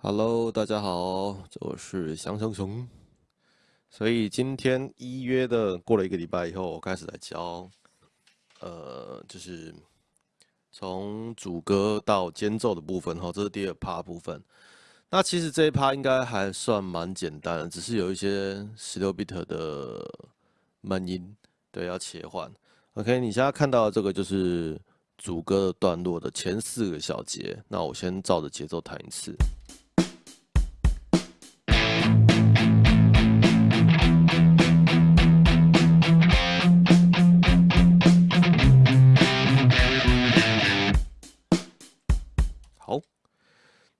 Hello，大家好，我是香香熊。所以今天一约的过了一个礼拜以后，我开始来教，呃，就是从主歌到间奏的部分哈，这是第二趴部分。那其实这一趴应该还算蛮简单的，只是有一些十六 bit 的闷音，对，要切换。OK，你现在看到的这个就是主歌的段落的前四个小节，那我先照着节奏弹一次。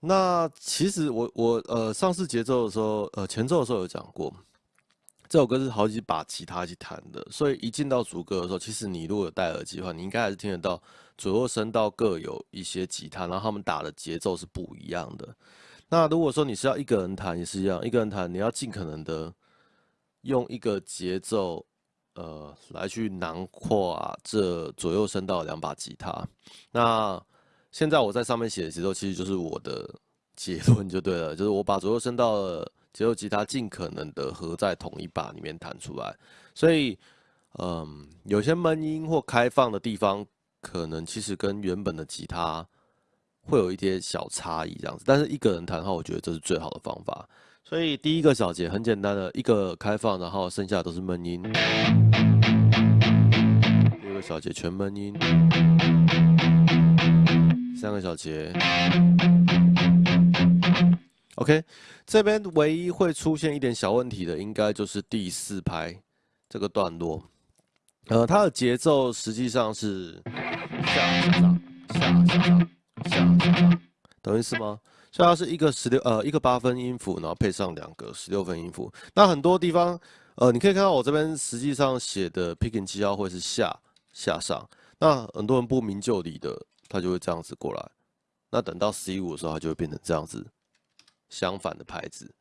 那其实我我呃上次节奏的时候，呃前奏的时候有讲过，这首歌是好几把吉他去弹的，所以一进到主歌的时候，其实你如果有戴耳机的话，你应该还是听得到左右声道各有一些吉他，然后他们打的节奏是不一样的。那如果说你是要一个人弹也是一样，一个人弹你要尽可能的用一个节奏，呃来去囊括啊这左右声道两把吉他。那现在我在上面写的节奏，其实就是我的结论就对了，就是我把左右声道的节奏吉他尽可能的合在同一把里面弹出来。所以，嗯，有些闷音或开放的地方，可能其实跟原本的吉他会有一些小差异这样子。但是一个人弹的话，我觉得这是最好的方法。所以第一个小节很简单的一个开放，然后剩下都是闷音。第二个小节全闷音。三个小节，OK，这边唯一会出现一点小问题的，应该就是第四拍这个段落。呃，它的节奏实际上是下下上下下上下下上，懂意思吗？所以它是一个十六呃一个八分音符，然后配上两个十六分音符。那很多地方呃，你可以看到我这边实际上写的 picking 七号会是下下上，那很多人不明就里的。它就会这样子过来，那等到 C 五的时候，它就会变成这样子相反的拍子。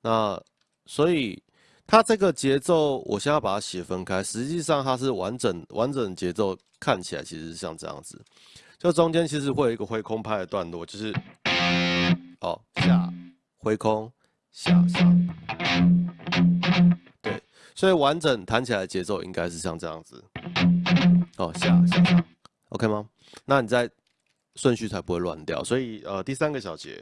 那所以它这个节奏，我现在把它写分开，实际上它是完整完整节奏，看起来其实是像这样子。就中间其实会有一个挥空拍的段落，就是哦下挥空下上，对，所以完整弹起来节奏应该是像这样子，哦下下上。OK 吗？那你在顺序才不会乱掉。所以呃，第三个小节，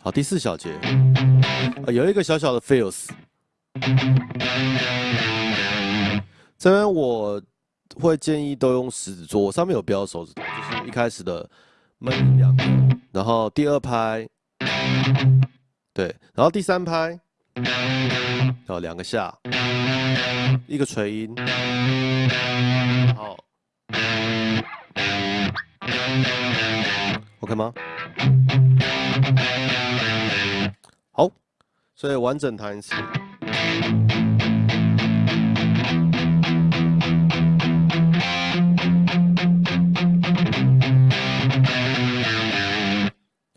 好，第四小节，有一个小小的 feels。这边我会建议都用食指做，上面有标手指头，就是一开始的闷两个，然后第二拍，对，然后第三拍。然后，两个下，一个垂音，好，OK 吗？好，所以完整弹一次。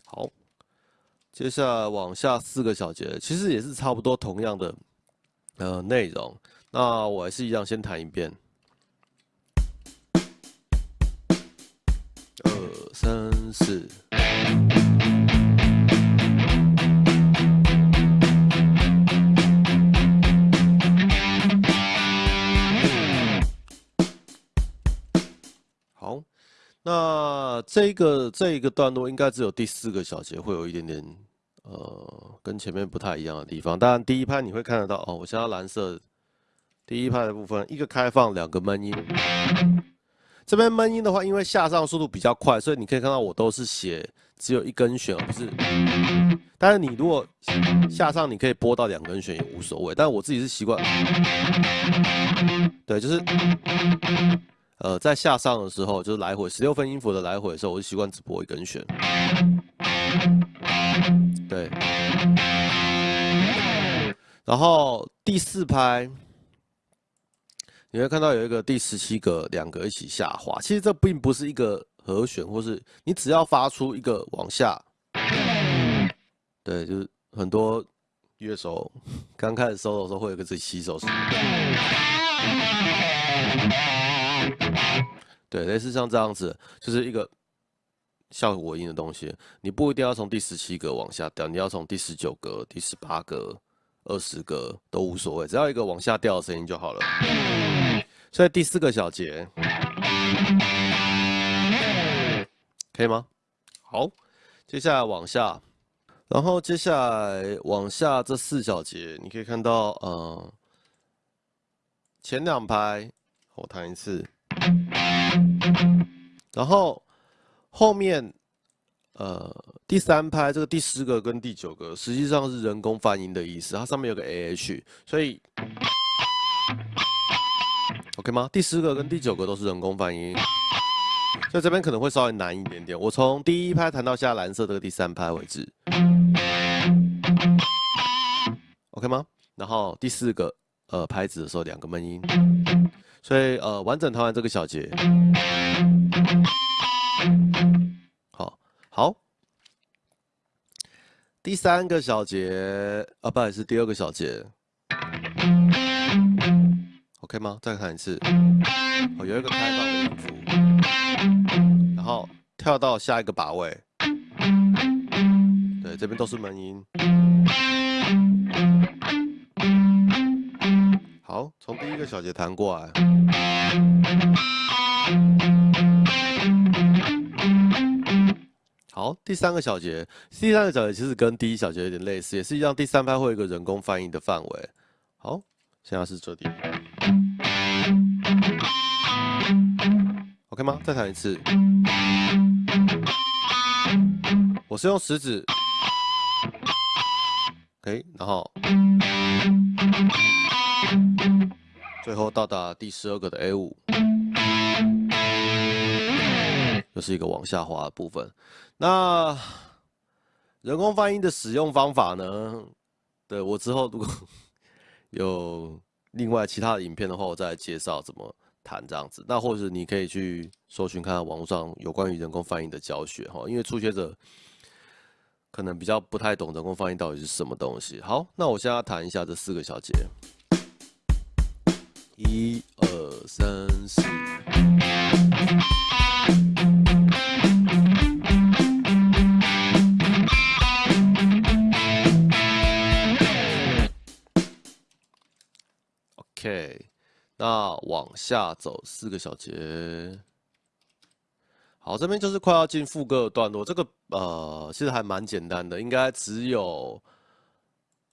好接下来往下四个小节，其实也是差不多同样的呃内容。那我还是一样，先弹一遍。二三四。好，那这个这一个段落应该只有第四个小节会有一点点。呃，跟前面不太一样的地方，当然第一拍你会看得到哦。我先要蓝色，第一拍的部分，一个开放，两个闷音。这边闷音的话，因为下上速度比较快，所以你可以看到我都是写只有一根弦，而不是。但是你如果下上，你可以拨到两根弦也无所谓。但我自己是习惯，对，就是呃，在下上的时候，就是来回十六分音符的来回的时候，我就习惯只拨一根弦。对，然后第四拍，你会看到有一个第十七格两个一起下滑。其实这并不是一个和弦，或是你只要发出一个往下，对，就是很多乐手刚开始收的时候会有个自己起手，对，类似像这样子，就是一个效果音的东西，你不一定要从第十七格往下掉，你要从第十九格、第十八格、二十个都无所谓，只要一个往下掉的声音就好了。所以第四个小节，可以吗？好，接下来往下，然后接下来往下这四小节，你可以看到，呃，前两拍我弹一次，然后。后面，呃，第三拍这个第十个跟第九个实际上是人工泛音的意思，它上面有个 A H，所以 OK 吗？第十个跟第九个都是人工泛音，所以这边可能会稍微难一点点。我从第一拍弹到下蓝色这个第三拍为止，OK 吗？然后第四个呃拍子的时候两个闷音，所以呃完整弹完这个小节。好，第三个小节啊，不好是，第二个小节，OK 吗？再看一次，哦，有一个开放的音符，然后跳到下一个把位，对，这边都是门音。好，从第一个小节弹过来。好，第三个小节，第三个小节其实跟第一小节有点类似，也是一样。第三拍会有一个人工翻译的范围。好，现在是这里，OK 吗？再弹一次。我是用食指，OK，然后最后到达第十二个的 A 五。又是一个往下滑的部分。那人工翻译的使用方法呢？对我之后如果有另外其他的影片的话，我再介绍怎么弹这样子。那或者你可以去搜寻看看网络上有关于人工翻译的教学哈，因为初学者可能比较不太懂人工翻译到底是什么东西。好，那我现在弹一下这四个小节，一二三四。那往下走四个小节。好，这边就是快要进副歌的段落。这个呃，其实还蛮简单的，应该只有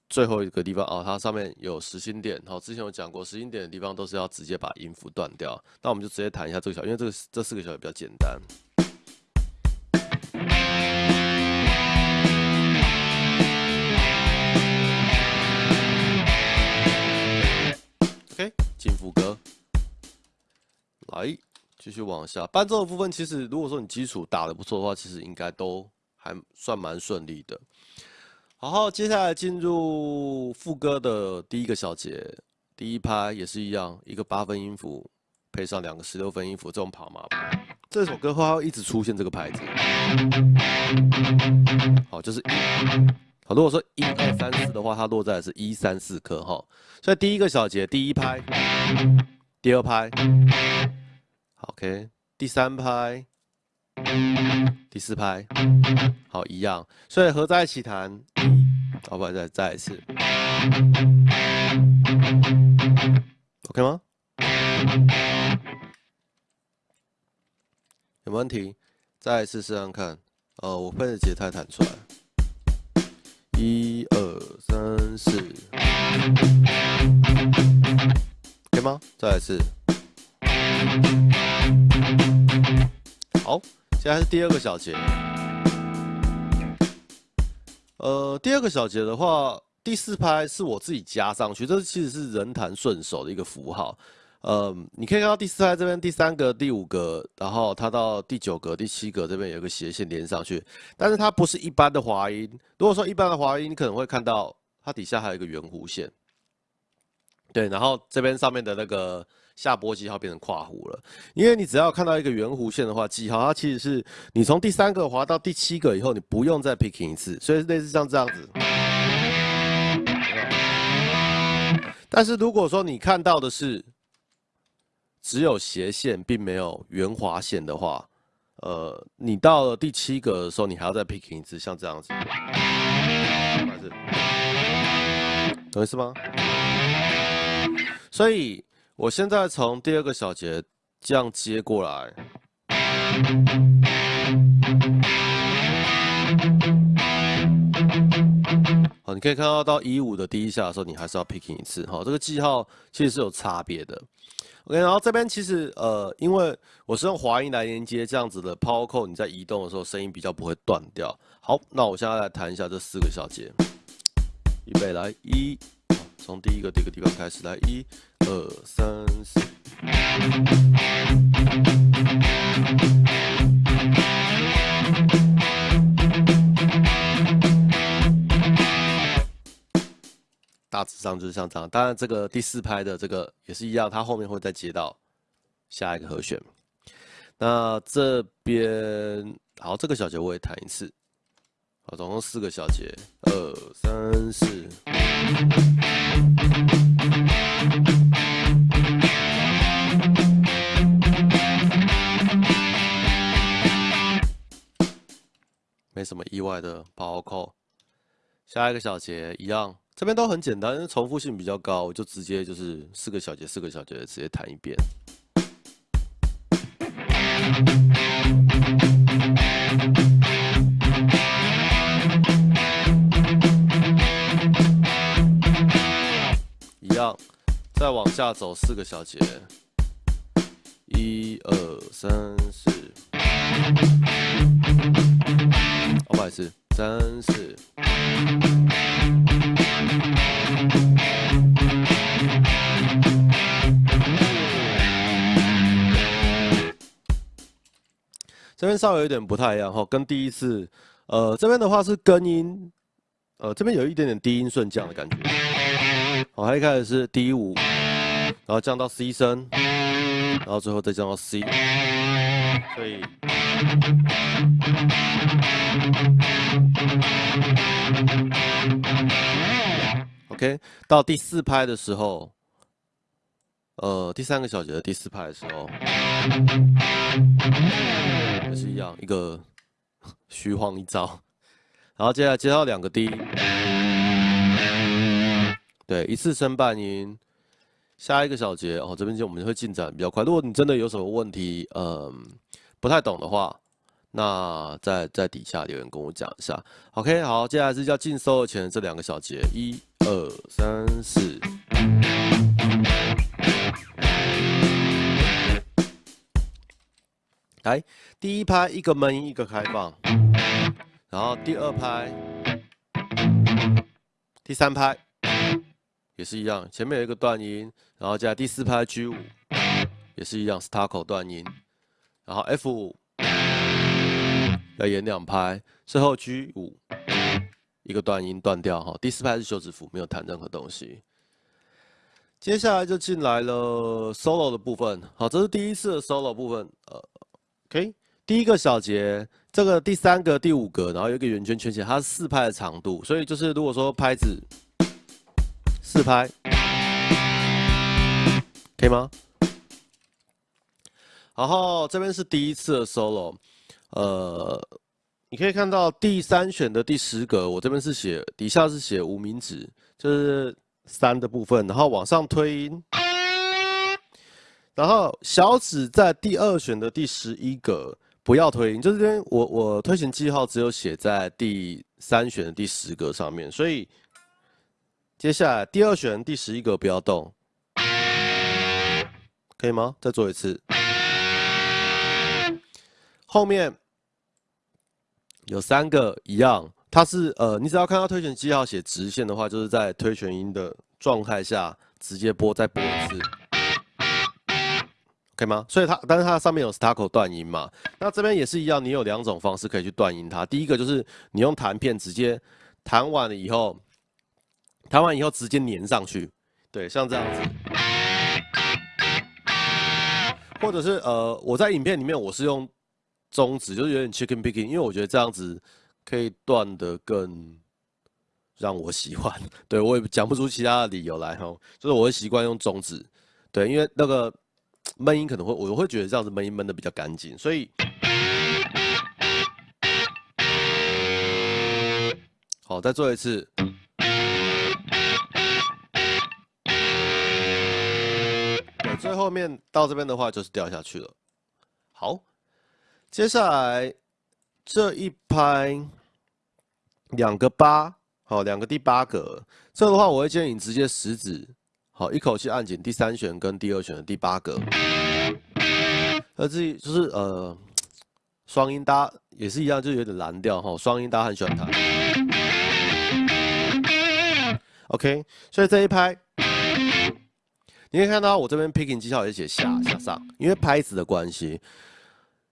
最后一个地方啊，它上面有实心点。好，之前有讲过，实心点的地方都是要直接把音符断掉。那我们就直接弹一下这个小，因为这个这四个小节比较简单。进副歌，来继续往下。伴奏的部分，其实如果说你基础打得不错的话，其实应该都还算蛮顺利的。好，接下来进入副歌的第一个小节，第一拍也是一样，一个八分音符配上两个十六分音符，这种跑马拍。这首歌会一直出现这个拍子。好，就是。好，如果说一二三四的话，它落在的是一三四颗哈，所以第一个小节第一拍，第二拍，OK，第三拍，第四拍，好一样，所以合在一起弹，好，不再再一次，OK 吗？有问题？再一次试试看，呃，我分着节太弹出来。一二三四，可以吗？再来一次。好，现在是第二个小节。呃，第二个小节的话，第四拍是我自己加上去，这其实是人弹顺手的一个符号。呃，你可以看到第四拍这边第三个、第五个，然后它到第九格、第七格这边有个斜线连上去，但是它不是一般的滑音。如果说一般的滑音，你可能会看到它底下还有一个圆弧线，对，然后这边上面的那个下拨记号变成跨弧了。因为你只要看到一个圆弧线的话，记号它其实是你从第三个滑到第七个以后，你不用再 picking 一次，所以类似像这样子。但是如果说你看到的是只有斜线，并没有圆滑线的话，呃，你到了第七格的时候，你还要再 picking 一次，像这样子，懂意思吗？所以我现在从第二个小节这样接过来。好，你可以看到到一五的第一下的时候，你还是要 picking 一次。好，这个记号其实是有差别的。OK，然后这边其实呃，因为我是用滑音来连接这样子的 power code，你在移动的时候声音比较不会断掉。好，那我现在来弹一下这四个小节，预备来一，从第一个这个地方开始来一二三四。上就是像这样，当然这个第四拍的这个也是一样，它后面会再接到下一个和弦。那这边好，这个小节我也弹一次，好，总共四个小节，二三四。没什么意外的，包扣。下一个小节一样。这边都很简单，重复性比较高，我就直接就是四个小节、四个小节直接弹一遍。一样，再往下走四个小节，一二三四，不好意思，三四。这边稍微有点不太一样哈，跟第一次，呃，这边的话是根音，呃，这边有一点点低音顺降的感觉。好，一开始是 D 五，然后降到 C 升，然后最后再降到 C，所以。OK，到第四拍的时候，呃，第三个小节的第四拍的时候，是一样，一个 虚晃一招，然后接下来接到两个 D，对，一次升半音，下一个小节哦，这边就我们会进展比较快。如果你真的有什么问题，嗯，不太懂的话。那在在底下留言跟我讲一下，OK，好，接下来是要进收的前这两个小节，一二三四，来，第一拍一个闷一个开放，然后第二拍，第三拍也是一样，前面有一个断音，然后加第四拍 G 五也是一样，staccio 断音，然后 F 五。要演两拍，最后 G 五一个断音断掉哈，第四拍是休止符，没有弹任何东西。接下来就进来了 solo 的部分，好，这是第一次的 solo 部分，呃，OK，第一个小节，这个第三个、第五个，然后有一个圆圈圈起来，它是四拍的长度，所以就是如果说拍子四拍，可以吗？然后这边是第一次的 solo。呃，你可以看到第三选的第十格，我这边是写底下是写无名指，就是三的部分，然后往上推音，然后小指在第二选的第十一格不要推音，就是这边我我推弦记号只有写在第三选的第十格上面，所以接下来第二选第十一格不要动，可以吗？再做一次。后面有三个一样，它是呃，你只要看到推弦记号写直线的话，就是在推弦音的状态下直接拨，再拨一次，可以吗？所以它，但是它上面有 staccato 断音嘛？那这边也是一样，你有两种方式可以去断音它。第一个就是你用弹片直接弹完了以后，弹完以后直接粘上去，对，像这样子，或者是呃，我在影片里面我是用。中指就是有点 chicken picking，因为我觉得这样子可以断得更让我喜欢。对我也讲不出其他的理由来哈，就是我会习惯用中指。对，因为那个闷音可能会我会觉得这样子闷音闷的比较干净，所以好，再做一次。最后面到这边的话就是掉下去了。好，接下来这一拍两个八，好，两个第八个，这的话我会建议你直接食指。好，一口气按紧第三弦跟第二弦的第八个，而自己就是呃双音搭也是一样，就有点蓝调哈。双音搭很喜欢弹。OK，所以这一拍，你可以看到我这边 picking 技巧也写下下上，因为拍子的关系。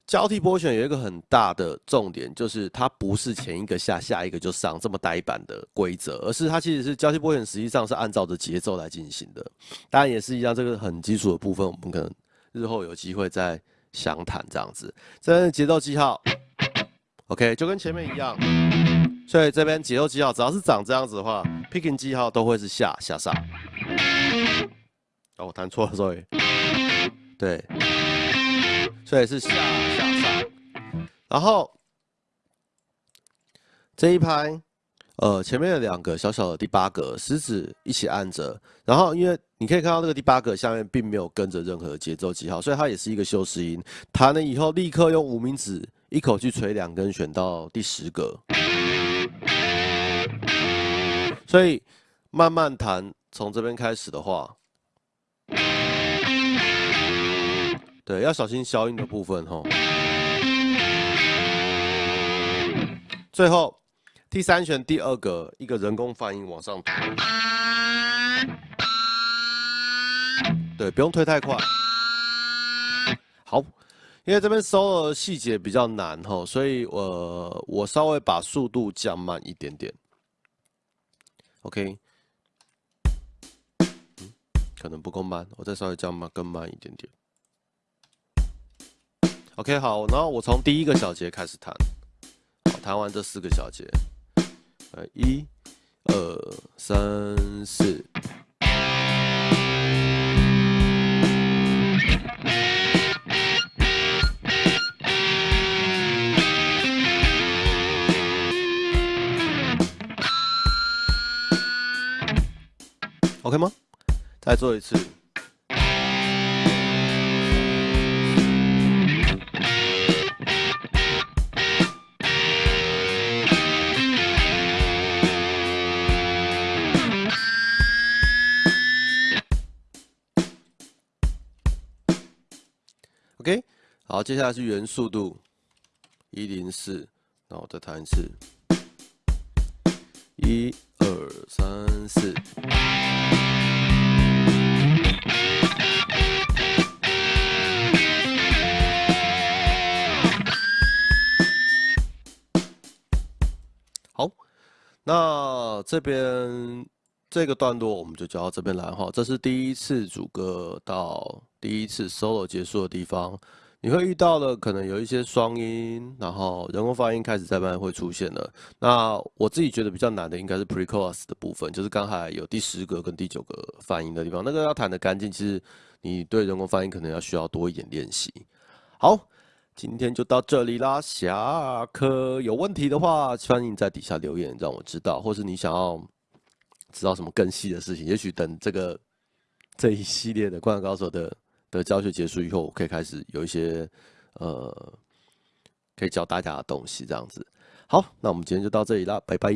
交替拨弦有一个很大的重点，就是它不是前一个下，下一个就上这么呆板的规则，而是它其实是交替拨弦，实际上是按照着节奏来进行的。当然也是一样，这个很基础的部分，我们可能日后有机会再详谈这样子。这边节奏记号，OK，就跟前面一样。所以这边节奏记号只要是长这样子的话，picking 记号都会是下下上。哦，我弹错了，sorry。对。所以是下下上，然后这一拍，呃，前面的两个小小的第八个食指一起按着，然后因为你可以看到这个第八个下面并没有跟着任何节奏记号，所以它也是一个修饰音。弹了以后，立刻用无名指一口去吹两根选到第十个，所以慢慢弹，从这边开始的话。对，要小心消音的部分哈。最后第三弦第二个一个人工泛音往上推，对，不用推太快。好，因为这边 solo 的细节比较难哈，所以我我稍微把速度降慢一点点。OK，可能不够慢，我再稍微降慢更慢一点点。OK，好，然后我从第一个小节开始弹，弹完这四个小节，呃，一、二、三、四。OK 吗？再做一次。OK，好，接下来是原速度一零四，那我再弹一次，一二三四。好，那这边这个段落我们就教到这边来哈，这是第一次主歌到。第一次 solo 结束的地方，你会遇到的可能有一些双音，然后人工发音开始在慢慢会出现了。那我自己觉得比较难的应该是 pre-chorus 的部分，就是刚才有第十个跟第九个发音的地方，那个要弹的干净，其实你对人工发音可能要需要多一点练习。好，今天就到这里啦，下课有问题的话，欢迎在底下留言让我知道，或是你想要知道什么更细的事情，也许等这个这一系列的灌篮高手的。的教学结束以后，我可以开始有一些呃，可以教大家的东西，这样子。好，那我们今天就到这里啦，拜拜。